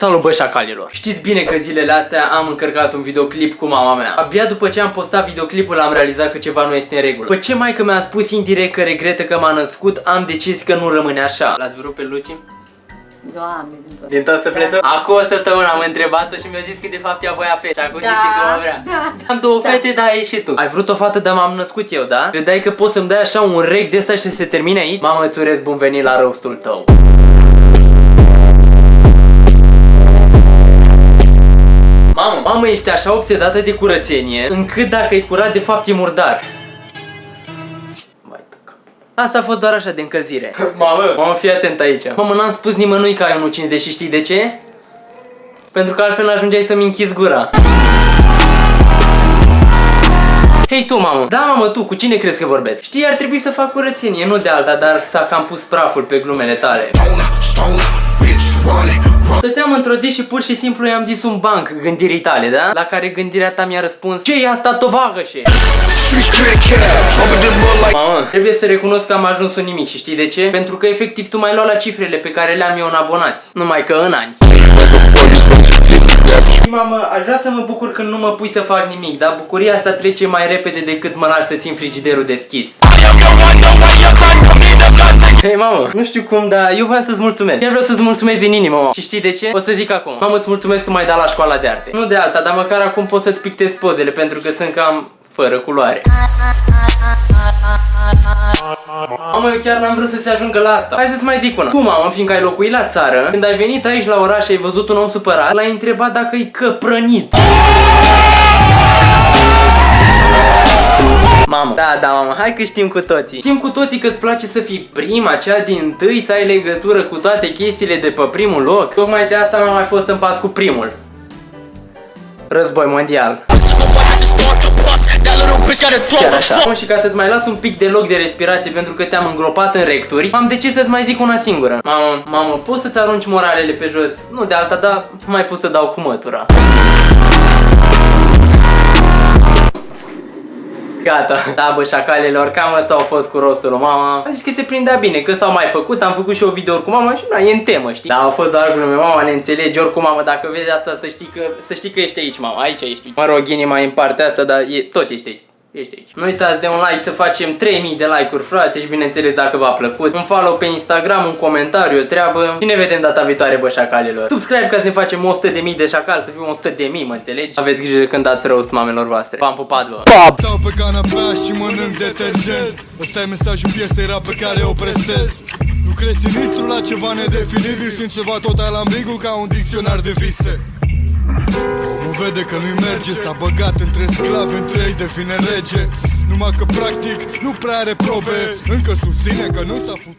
Salut bă șacalilor! Știți bine că zilele astea am încărcat un videoclip cu mama mea. Abia după ce am postat videoclipul am realizat că ceva nu este în regulă. După ce mai că mi-a spus indirect că regretă că m-a născut, am decis că nu rămâne așa. L-ați vrut pe Luci? Doamne, din tot. Din tot sufletul? Acum o săptămână am întrebat-o și mi-a zis că de fapt ea voia fete. Și acum Da, zice că mă vrea. da, Am două da. fete, da, ai și tu. Ai vrut o fată, dar m-am născut eu, da? Credeai că poți să-mi dai așa un rec de ăsta și să se termine aici? Mamă, îți urez bun venit la rostul tău. Mamă, mamă, ești așa obsedată de curățenie, încât dacă e curat, de fapt e murdar. Vai pe cap. Asta a fost doar așa de încălzire. Mamă, mamă, fii atent aici. Mamă, n-am spus nimănui că ai 1,50 și știi de ce? Pentru că altfel n-ajungeai să-mi închizi gura. Hei tu, mamă! Da, mamă, tu, cu cine crezi că vorbesc? Știi, ar trebui să fac curățenie, nu de alta, dar s-a cam pus praful pe glumele tale. Stăteam într-o zi și pur și simplu i-am zis un banc gândirii tale, da? La care gândirea ta mi-a răspuns ce e asta, tovagășe? Mamă, trebuie să recunosc că am ajuns un nimic și știi de ce? Pentru că efectiv tu mai luat la cifrele pe care le-am eu în abonați. Numai că în ani. Mamă, aș vrea să mă bucur când nu mă pui să fac nimic, dar bucuria asta trece mai repede decât mă lași să țin frigiderul deschis. Hei, mamă, nu știu cum, dar eu vreau să-ți mulțumesc. Chiar vreau să-ți mulțumesc din inimă, mă. Și știi de ce? O să zic acum. Mamă, îți mulțumesc că m-ai dat la școala de arte. Nu de alta, dar măcar acum pot să-ți pictez pozele, pentru că sunt cam fără culoare. Mamă, eu chiar n-am vrut să se ajungă la asta. Hai să-ți mai zic una. Tu, mamă, fiindcă ai locuit la țară, când ai venit aici la oraș și ai văzut un om supărat, l-ai întrebat dacă e căprănit. Mamă, da, da, mamă, hai că știm cu toții. Știm cu toții că îți place să fii prima, cea din tâi, să ai legătură cu toate chestiile de pe primul loc. Tocmai de asta mi-am mai fost în pas cu primul. Război mondial. Chiar așa. Mamă, Și ca să-ți mai las un pic de loc de respirație pentru că te-am îngropat în recturi Am decis să-ți mai zic una singură. Mamă, mamă, poți să-ți arunci moralele pe jos? Nu de alta, dar mai pot să dau cu mătura Gata. Da, bă, șacalelor, cam asta au fost cu rostul lui mama. A zis că se prindea bine, că s-au mai făcut, am făcut și o video cu mama și na, e în temă, știi? Da, au fost doar glume, mama ne înțelege, oricum, mamă, dacă vezi asta, să știi că, să știi că ești aici, mama, aici ești. Mă rog, inima e în partea asta, dar e, tot ești aici. Ești aici. Nu uitați de un like să facem 3000 de like-uri, frate, și bineînțeles dacă v-a plăcut. Un follow pe Instagram, un comentariu, o treabă. Și ne vedem data viitoare, bă, șacalilor. Subscribe ca să ne facem 100.000 de șacal, să fim 100.000, mă înțelegi? Aveți grijă când dați rost mamelor voastre. V-am pupat, bă. Stau pe canapea și mănânc detergent Ăsta e mesajul piesei rap pe care o prestez Nu crezi sinistru la ceva nedefinibil și în ceva total ambigu ca un dicționar de vise Omul vede că nu-i merge, s-a băgat între sclavi, între ei devine rege. Numai că practic nu prea are probe. Încă susține că nu s-a futut